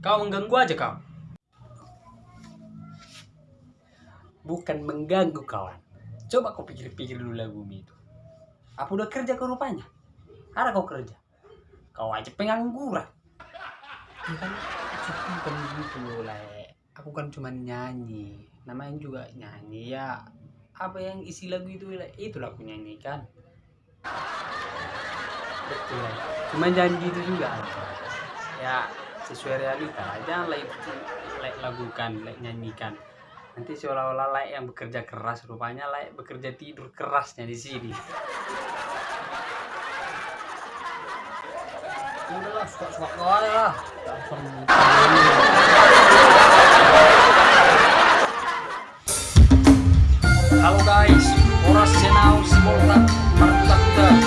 Kau mengganggu aja kau. Bukan mengganggu kawan. Coba kau pikir-pikir dulu lagu itu. Apa udah kerja kau rupanya? Ada kau kerja. Kau aja pengangguran. Ya kan bukan gitu lah. Aku kan cuma nyanyi. Namanya juga nyanyi ya. Apa yang isi lagu itu itu aku nyanyikan. Betul. Cuma janji itu juga. Ya sesuai realita. Jangan like lagukan, like nyanyikan. Nanti seolah-olah like yang bekerja keras rupanya like bekerja tidur kerasnya di sini. Dasar Halo guys, Oras Senau Simolta Markuta Bagi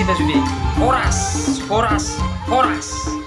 kita sudah. Horas, horas, horas.